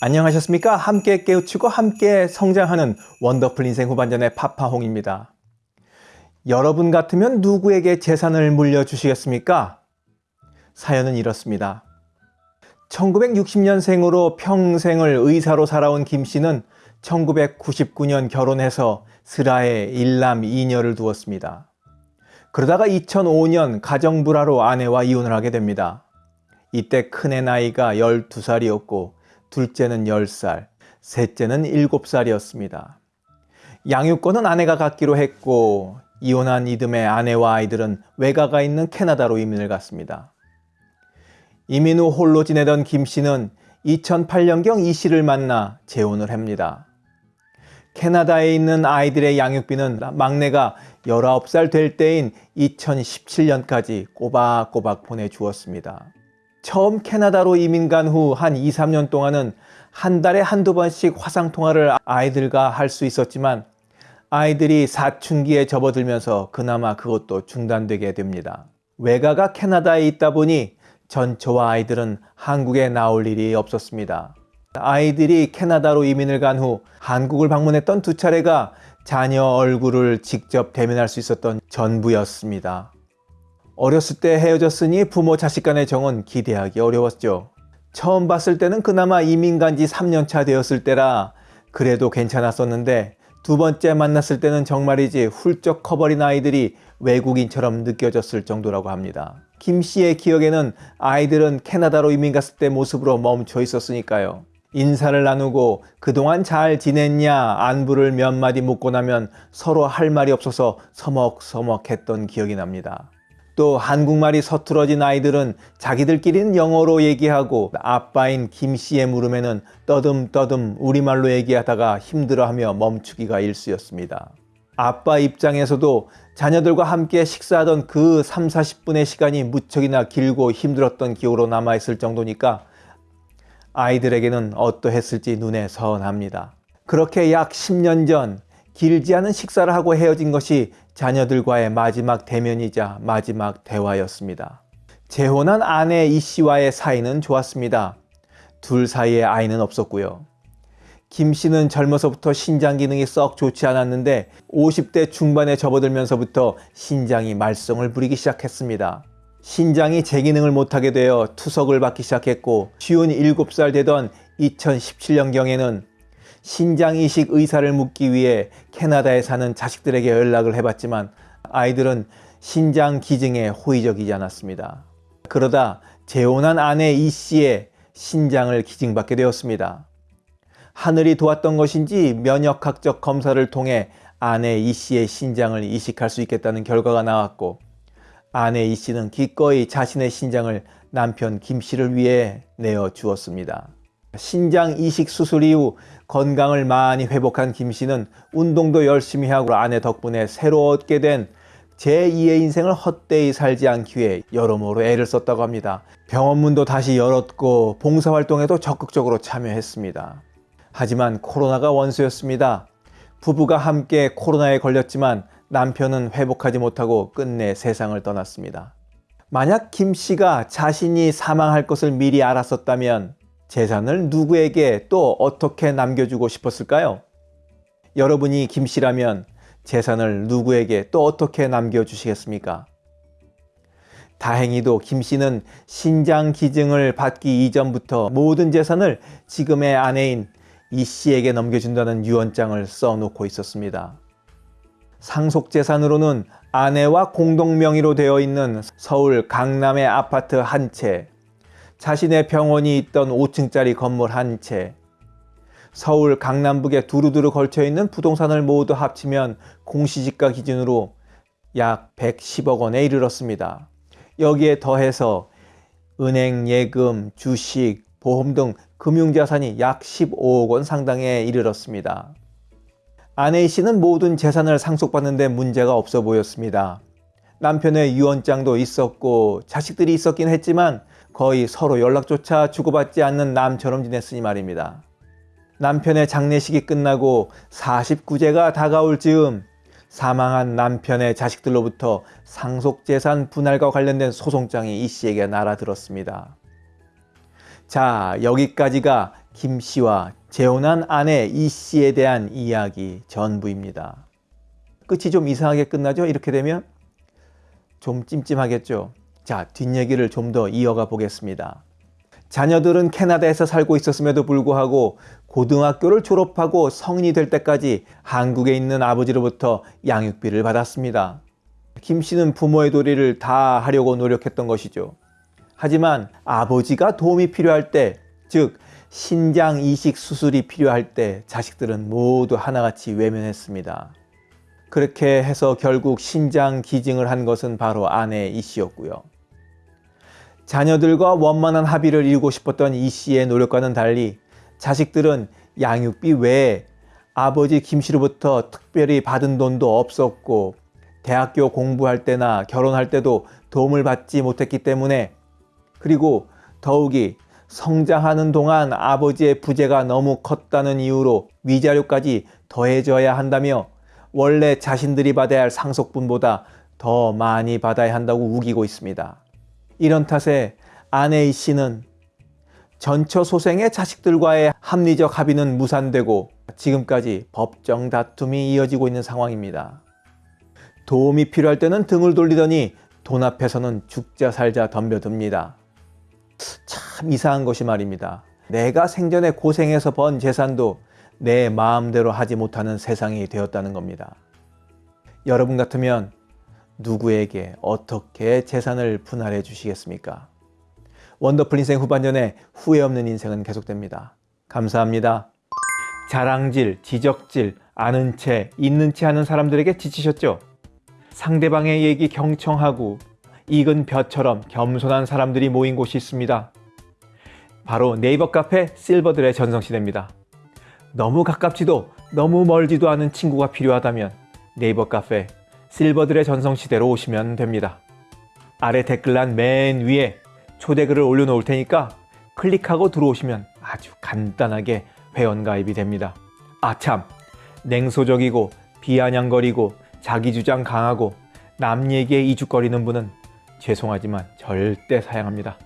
안녕하셨습니까? 함께 깨우치고 함께 성장하는 원더풀 인생 후반전의 파파홍입니다. 여러분 같으면 누구에게 재산을 물려주시겠습니까? 사연은 이렇습니다. 1960년생으로 평생을 의사로 살아온 김 씨는 1999년 결혼해서 슬하에 일남 2녀를 두었습니다. 그러다가 2005년 가정불화로 아내와 이혼을 하게 됩니다. 이때 큰애 나이가 12살이었고 둘째는 10살, 셋째는 7살이었습니다. 양육권은 아내가 갖기로 했고 이혼한 이듬해 아내와 아이들은 외가가 있는 캐나다로 이민을 갔습니다. 이민 후 홀로 지내던 김 씨는 2008년경 이 씨를 만나 재혼을 합니다. 캐나다에 있는 아이들의 양육비는 막내가 19살 될 때인 2017년까지 꼬박꼬박 보내주었습니다. 처음 캐나다로 이민 간 후 한 2, 3년 동안은 한 달에 한두 번씩 화상통화를 아이들과 할 수 있었지만 아이들이 사춘기에 접어들면서 그나마 그것도 중단되게 됩니다. 외가가 캐나다에 있다 보니 전 저와 아이들은 한국에 나올 일이 없었습니다. 아이들이 캐나다로 이민을 간 후 한국을 방문했던 두 차례가 자녀 얼굴을 직접 대면할 수 있었던 전부였습니다. 어렸을 때 헤어졌으니 부모 자식 간의 정은 기대하기 어려웠죠. 처음 봤을 때는 그나마 이민 간지 3년차 되었을 때라 그래도 괜찮았었는데 두 번째 만났을 때는 정말이지 훌쩍 커버린 아이들이 외국인처럼 느껴졌을 정도라고 합니다. 김 씨의 기억에는 아이들은 캐나다로 이민 갔을 때 모습으로 멈춰 있었으니까요. 인사를 나누고 그동안 잘 지냈냐 안부를 몇 마디 묻고 나면 서로 할 말이 없어서 서먹서먹했던 기억이 납니다. 또 한국말이 서툴어진 아이들은 자기들끼리는 영어로 얘기하고 아빠인 김 씨의 물음에는 떠듬떠듬 우리말로 얘기하다가 힘들어하며 멈추기가 일쑤였습니다. 아빠 입장에서도 자녀들과 함께 식사하던 그 3, 40분의 시간이 무척이나 길고 힘들었던 기억으로 남아있을 정도니까 아이들에게는 어떠했을지 눈에 선합니다. 그렇게 약 10년 전 길지 않은 식사를 하고 헤어진 것이 자녀들과의 마지막 대면이자 마지막 대화였습니다. 재혼한 아내 이 씨와의 사이는 좋았습니다. 둘 사이에 아이는 없었고요. 김 씨는 젊어서부터 신장 기능이 썩 좋지 않았는데 50대 중반에 접어들면서부터 신장이 말썽을 부리기 시작했습니다. 신장이 제 기능을 못하게 되어 투석을 받기 시작했고 쉬운 7살 되던 2017년경에는 신장 이식 의사를 묻기 위해 캐나다에 사는 자식들에게 연락을 해봤지만 아이들은 신장 기증에 호의적이지 않았습니다. 그러다 재혼한 아내 이 씨의 신장을 기증받게 되었습니다. 하늘이 도왔던 것인지 면역학적 검사를 통해 아내 이 씨의 신장을 이식할 수 있겠다는 결과가 나왔고 아내 이 씨는 기꺼이 자신의 신장을 남편 김 씨를 위해 내어 주었습니다. 신장 이식 수술 이후 건강을 많이 회복한 김 씨는 운동도 열심히 하고 아내 덕분에 새로 얻게 된 제2의 인생을 헛되이 살지 않기 위해 여러모로 애를 썼다고 합니다. 병원문도 다시 열었고 봉사활동에도 적극적으로 참여했습니다. 하지만 코로나가 원수였습니다. 부부가 함께 코로나에 걸렸지만 남편은 회복하지 못하고 끝내 세상을 떠났습니다. 만약 김 씨가 자신이 사망할 것을 미리 알았었다면 재산을 누구에게 또 어떻게 남겨주고 싶었을까요? 여러분이 김 씨라면 재산을 누구에게 또 어떻게 남겨주시겠습니까? 다행히도 김 씨는 신장 기증을 받기 이전부터 모든 재산을 지금의 아내인 이 씨에게 넘겨준다는 유언장을 써놓고 있었습니다. 상속재산으로는 아내와 공동 명의로 되어 있는 서울 강남의 아파트 한 채, 자신의 병원이 있던 5층짜리 건물 한 채, 서울 강남북에 두루두루 걸쳐있는 부동산을 모두 합치면 공시지가 기준으로 약 110억 원에 이르렀습니다. 여기에 더해서 은행 예금, 주식, 보험 등 금융자산이 약 15억 원 상당에 이르렀습니다. 아내 씨는 모든 재산을 상속받는데 문제가 없어 보였습니다. 남편의 유언장도 있었고 자식들이 있었긴 했지만 거의 서로 연락조차 주고받지 않는 남처럼 지냈으니 말입니다. 남편의 장례식이 끝나고 49제가 다가올 즈음 사망한 남편의 자식들로부터 상속재산 분할과 관련된 소송장이 이 씨에게 날아들었습니다. 자 여기까지가 김 씨와 재혼한 아내 이 씨에 대한 이야기 전부입니다. 끝이 좀 이상하게 끝나죠? 이렇게 되면 좀 찜찜하겠죠? 자, 뒷얘기를 좀 더 이어가 보겠습니다. 자녀들은 캐나다에서 살고 있었음에도 불구하고 고등학교를 졸업하고 성인이 될 때까지 한국에 있는 아버지로부터 양육비를 받았습니다. 김 씨는 부모의 도리를 다 하려고 노력했던 것이죠. 하지만 아버지가 도움이 필요할 때, 즉 신장 이식 수술이 필요할 때 자식들은 모두 하나같이 외면했습니다. 그렇게 해서 결국 신장 기증을 한 것은 바로 아내 이 씨였고요. 자녀들과 원만한 합의를 이루고 싶었던 이 씨의 노력과는 달리 자식들은 양육비 외에 아버지 김 씨로부터 특별히 받은 돈도 없었고 대학교 공부할 때나 결혼할 때도 도움을 받지 못했기 때문에 그리고 더욱이 성장하는 동안 아버지의 부재가 너무 컸다는 이유로 위자료까지 더해져야 한다며 원래 자신들이 받아야 할 상속분보다 더 많이 받아야 한다고 우기고 있습니다. 이런 탓에 아내 이 씨는 전처 소생의 자식들과의 합리적 합의는 무산되고 지금까지 법정 다툼이 이어지고 있는 상황입니다. 도움이 필요할 때는 등을 돌리더니 돈 앞에서는 죽자 살자 덤벼듭니다. 참 이상한 것이 말입니다. 내가 생전에 고생해서 번 재산도 내 마음대로 하지 못하는 세상이 되었다는 겁니다. 여러분 같으면 누구에게 어떻게 재산을 분할해 주시겠습니까? 원더풀 인생 후반전에 후회 없는 인생은 계속됩니다. 감사합니다. 자랑질, 지적질, 아는 채, 있는 채 하는 사람들에게 지치셨죠? 상대방의 얘기 경청하고 익은 벼처럼 겸손한 사람들이 모인 곳이 있습니다. 바로 네이버 카페 실버들의 전성시대입니다. 너무 가깝지도 너무 멀지도 않은 친구가 필요하다면 네이버 카페 실버들의 전성시대로 오시면 됩니다. 아래 댓글란 맨 위에 초대글을 올려놓을 테니까 클릭하고 들어오시면 아주 간단하게 회원가입이 됩니다. 아참 냉소적이고 비아냥거리고 자기주장 강하고 남 얘기에 이죽거리는 분은 죄송하지만 절대 사양합니다.